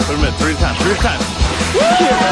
put him in. Three times. Three times. Woo!